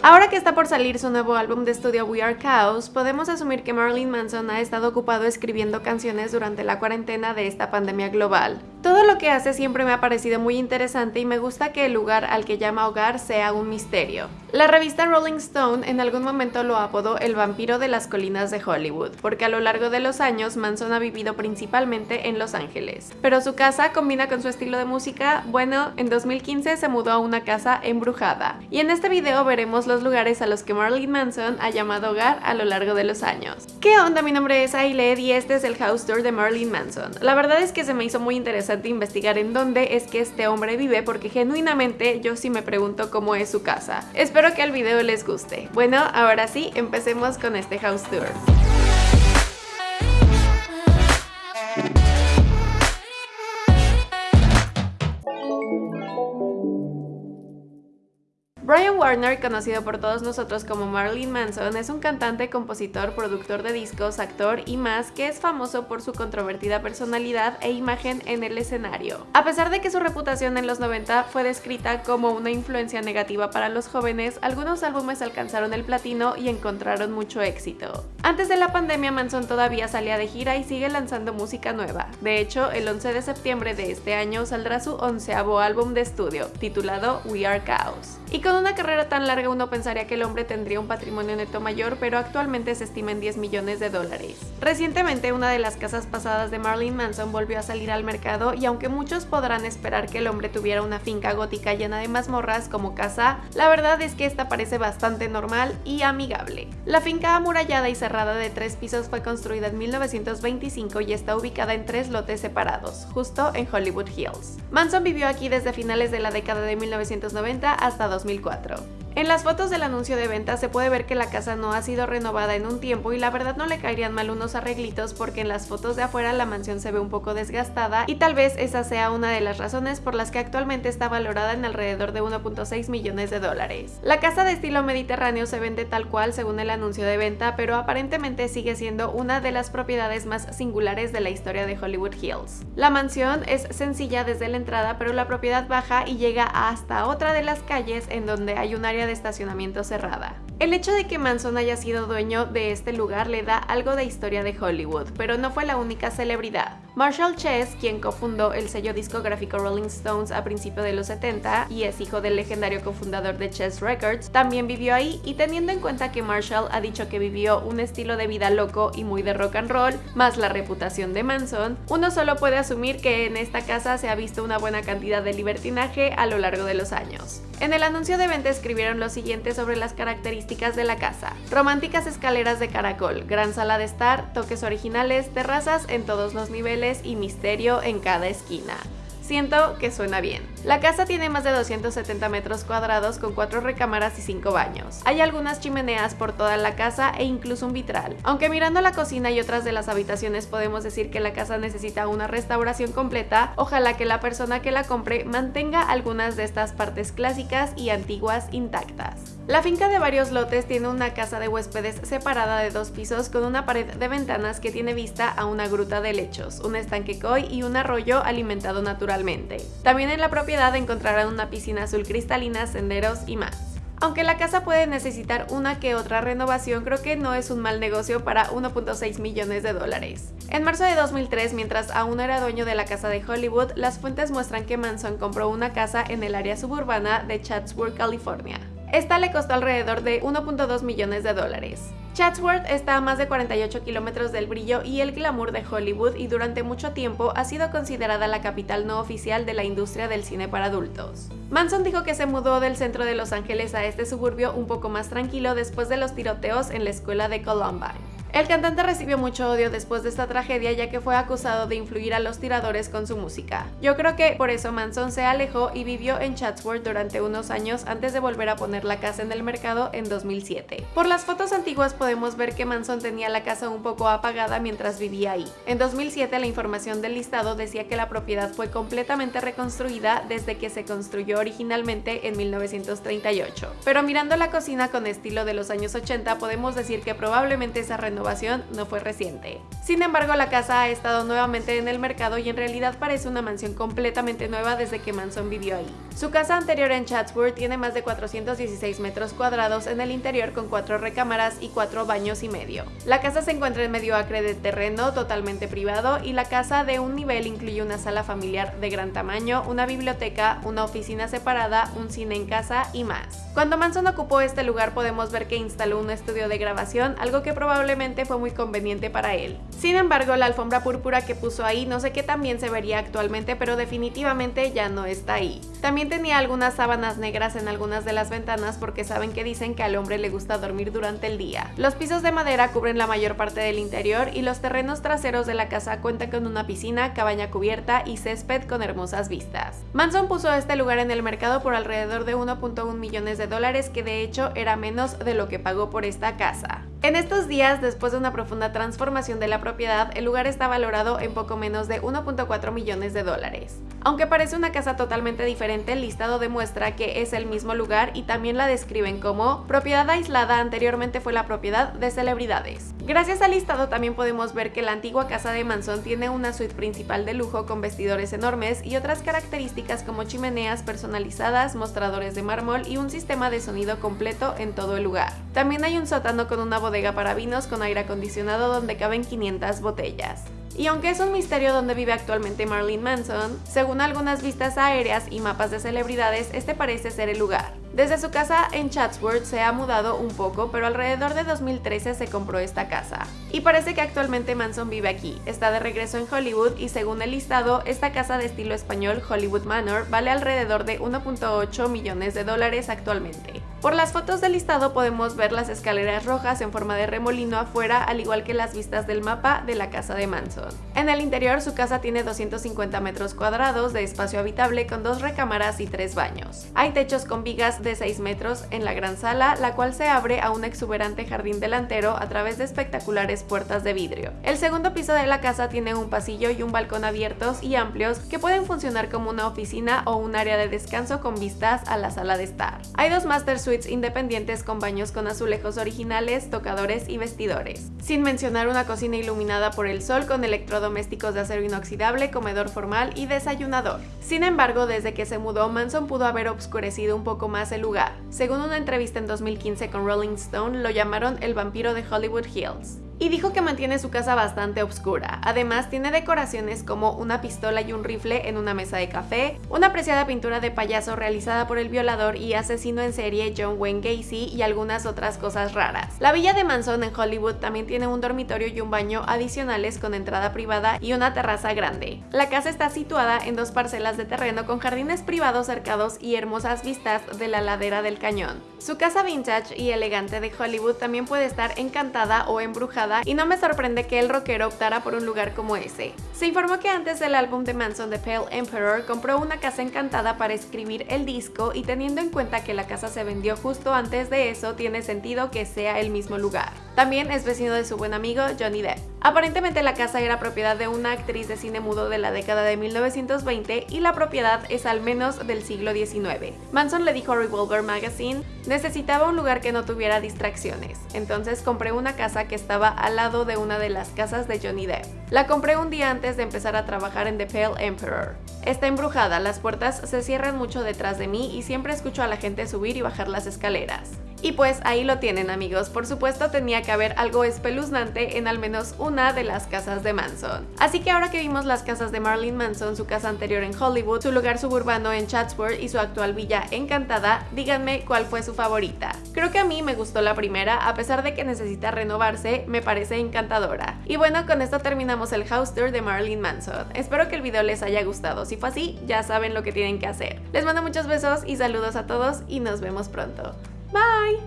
Ahora que está por salir su nuevo álbum de estudio We Are Chaos, podemos asumir que Marilyn Manson ha estado ocupado escribiendo canciones durante la cuarentena de esta pandemia global. Todo lo que hace siempre me ha parecido muy interesante y me gusta que el lugar al que llama hogar sea un misterio. La revista Rolling Stone en algún momento lo apodó el vampiro de las colinas de Hollywood, porque a lo largo de los años Manson ha vivido principalmente en Los Ángeles. Pero su casa combina con su estilo de música, bueno, en 2015 se mudó a una casa embrujada. Y en este video veremos los lugares a los que Marilyn Manson ha llamado hogar a lo largo de los años. ¿Qué onda? Mi nombre es Ailed y este es el house tour de Marilyn Manson. La verdad es que se me hizo muy interesante investigar en dónde es que este hombre vive porque genuinamente yo sí me pregunto cómo es su casa. Espero que el video les guste. Bueno, ahora sí, empecemos con este house tour. Warner, conocido por todos nosotros como Marilyn Manson, es un cantante, compositor, productor de discos, actor y más que es famoso por su controvertida personalidad e imagen en el escenario. A pesar de que su reputación en los 90 fue descrita como una influencia negativa para los jóvenes, algunos álbumes alcanzaron el platino y encontraron mucho éxito. Antes de la pandemia, Manson todavía salía de gira y sigue lanzando música nueva. De hecho, el 11 de septiembre de este año saldrá su onceavo álbum de estudio, titulado We Are Chaos. Y con una carrera tan larga uno pensaría que el hombre tendría un patrimonio neto mayor, pero actualmente se estima en 10 millones de dólares. Recientemente una de las casas pasadas de Marilyn Manson volvió a salir al mercado y aunque muchos podrán esperar que el hombre tuviera una finca gótica llena de mazmorras como casa, la verdad es que esta parece bastante normal y amigable. La finca amurallada y cerrada de tres pisos fue construida en 1925 y está ubicada en tres lotes separados, justo en Hollywood Hills. Manson vivió aquí desde finales de la década de 1990 hasta 2000 2004. En las fotos del anuncio de venta se puede ver que la casa no ha sido renovada en un tiempo y la verdad no le caerían mal unos arreglitos porque en las fotos de afuera la mansión se ve un poco desgastada y tal vez esa sea una de las razones por las que actualmente está valorada en alrededor de 1.6 millones de dólares. La casa de estilo mediterráneo se vende tal cual según el anuncio de venta, pero aparentemente sigue siendo una de las propiedades más singulares de la historia de Hollywood Hills. La mansión es sencilla desde la entrada, pero la propiedad baja y llega hasta otra de las calles en donde hay un área de estacionamiento cerrada. El hecho de que Manson haya sido dueño de este lugar le da algo de historia de Hollywood, pero no fue la única celebridad. Marshall Chess, quien cofundó el sello discográfico Rolling Stones a principios de los 70 y es hijo del legendario cofundador de Chess Records, también vivió ahí y teniendo en cuenta que Marshall ha dicho que vivió un estilo de vida loco y muy de rock and roll, más la reputación de Manson, uno solo puede asumir que en esta casa se ha visto una buena cantidad de libertinaje a lo largo de los años. En el anuncio de venta escribieron lo siguiente sobre las características de la casa. Románticas escaleras de caracol, gran sala de estar, toques originales, terrazas en todos los niveles y misterio en cada esquina. Siento que suena bien. La casa tiene más de 270 metros cuadrados con 4 recámaras y 5 baños. Hay algunas chimeneas por toda la casa e incluso un vitral. Aunque mirando la cocina y otras de las habitaciones podemos decir que la casa necesita una restauración completa, ojalá que la persona que la compre mantenga algunas de estas partes clásicas y antiguas intactas. La finca de varios lotes tiene una casa de huéspedes separada de dos pisos con una pared de ventanas que tiene vista a una gruta de lechos, un estanque koi y un arroyo alimentado naturalmente también en la propiedad encontrarán una piscina azul cristalina, senderos y más. Aunque la casa puede necesitar una que otra renovación, creo que no es un mal negocio para 1.6 millones de dólares. En marzo de 2003, mientras aún era dueño de la casa de Hollywood, las fuentes muestran que Manson compró una casa en el área suburbana de Chatsworth, California. Esta le costó alrededor de 1.2 millones de dólares. Chatsworth está a más de 48 kilómetros del brillo y el glamour de Hollywood y durante mucho tiempo ha sido considerada la capital no oficial de la industria del cine para adultos. Manson dijo que se mudó del centro de Los Ángeles a este suburbio un poco más tranquilo después de los tiroteos en la escuela de Columbine. El cantante recibió mucho odio después de esta tragedia ya que fue acusado de influir a los tiradores con su música. Yo creo que por eso Manson se alejó y vivió en Chatsworth durante unos años antes de volver a poner la casa en el mercado en 2007. Por las fotos antiguas podemos ver que Manson tenía la casa un poco apagada mientras vivía ahí. En 2007 la información del listado decía que la propiedad fue completamente reconstruida desde que se construyó originalmente en 1938. Pero mirando la cocina con estilo de los años 80 podemos decir que probablemente esa renovación no fue reciente. Sin embargo, la casa ha estado nuevamente en el mercado y en realidad parece una mansión completamente nueva desde que Manson vivió ahí. Su casa anterior en Chatsworth tiene más de 416 metros cuadrados en el interior con cuatro recámaras y cuatro baños y medio. La casa se encuentra en medio acre de terreno totalmente privado y la casa de un nivel incluye una sala familiar de gran tamaño, una biblioteca, una oficina separada, un cine en casa y más. Cuando Manson ocupó este lugar podemos ver que instaló un estudio de grabación, algo que probablemente fue muy conveniente para él. Sin embargo, la alfombra púrpura que puso ahí no sé qué tan bien se vería actualmente, pero definitivamente ya no está ahí. También tenía algunas sábanas negras en algunas de las ventanas porque saben que dicen que al hombre le gusta dormir durante el día. Los pisos de madera cubren la mayor parte del interior y los terrenos traseros de la casa cuentan con una piscina, cabaña cubierta y césped con hermosas vistas. Manson puso este lugar en el mercado por alrededor de 1.1 millones de dólares que de hecho era menos de lo que pagó por esta casa. En estos días, después de una profunda transformación de la propiedad, el lugar está valorado en poco menos de 1.4 millones de dólares. Aunque parece una casa totalmente diferente, el listado demuestra que es el mismo lugar y también la describen como propiedad aislada anteriormente fue la propiedad de celebridades. Gracias al listado también podemos ver que la antigua casa de Manson tiene una suite principal de lujo con vestidores enormes y otras características como chimeneas personalizadas, mostradores de mármol y un sistema de sonido completo en todo el lugar. También hay un sótano con una bodega para vinos con aire acondicionado donde caben 500 botellas. Y aunque es un misterio dónde vive actualmente Marilyn Manson, según algunas vistas aéreas y mapas de celebridades, este parece ser el lugar. Desde su casa en Chatsworth se ha mudado un poco, pero alrededor de 2013 se compró esta casa. Y parece que actualmente Manson vive aquí, está de regreso en Hollywood y según el listado, esta casa de estilo español Hollywood Manor vale alrededor de 1.8 millones de dólares actualmente. Por las fotos del listado podemos ver las escaleras rojas en forma de remolino afuera, al igual que las vistas del mapa de la casa de Manson. En el interior su casa tiene 250 metros cuadrados de espacio habitable con dos recámaras y tres baños. Hay techos con vigas de 6 metros en la gran sala, la cual se abre a un exuberante jardín delantero a través de espectaculares puertas de vidrio. El segundo piso de la casa tiene un pasillo y un balcón abiertos y amplios que pueden funcionar como una oficina o un área de descanso con vistas a la sala de estar. Hay dos master independientes con baños con azulejos originales, tocadores y vestidores. Sin mencionar una cocina iluminada por el sol con electrodomésticos de acero inoxidable, comedor formal y desayunador. Sin embargo, desde que se mudó, Manson pudo haber obscurecido un poco más el lugar. Según una entrevista en 2015 con Rolling Stone, lo llamaron el vampiro de Hollywood Hills y dijo que mantiene su casa bastante oscura. Además, tiene decoraciones como una pistola y un rifle en una mesa de café, una apreciada pintura de payaso realizada por el violador y asesino en serie John Wayne Gacy y algunas otras cosas raras. La villa de Manson en Hollywood también tiene un dormitorio y un baño adicionales con entrada privada y una terraza grande. La casa está situada en dos parcelas de terreno con jardines privados cercados y hermosas vistas de la ladera del cañón. Su casa vintage y elegante de Hollywood también puede estar encantada o embrujada y no me sorprende que el rockero optara por un lugar como ese. Se informó que antes del álbum de Manson The Pale Emperor compró una casa encantada para escribir el disco y teniendo en cuenta que la casa se vendió justo antes de eso, tiene sentido que sea el mismo lugar. También es vecino de su buen amigo Johnny Depp. Aparentemente la casa era propiedad de una actriz de cine mudo de la década de 1920 y la propiedad es al menos del siglo XIX. Manson le dijo a Revolver Magazine, necesitaba un lugar que no tuviera distracciones, entonces compré una casa que estaba al lado de una de las casas de Johnny Depp. La compré un día antes de empezar a trabajar en The Pale Emperor. Está embrujada, las puertas se cierran mucho detrás de mí y siempre escucho a la gente subir y bajar las escaleras. Y pues ahí lo tienen amigos, por supuesto tenía que haber algo espeluznante en al menos una de las casas de Manson. Así que ahora que vimos las casas de Marilyn Manson, su casa anterior en Hollywood, su lugar suburbano en Chatsworth y su actual villa encantada, díganme cuál fue su favorita. Creo que a mí me gustó la primera, a pesar de que necesita renovarse, me parece encantadora. Y bueno, con esto terminamos el house tour de Marilyn Manson. Espero que el video les haya gustado, si fue así, ya saben lo que tienen que hacer. Les mando muchos besos y saludos a todos y nos vemos pronto. Bye!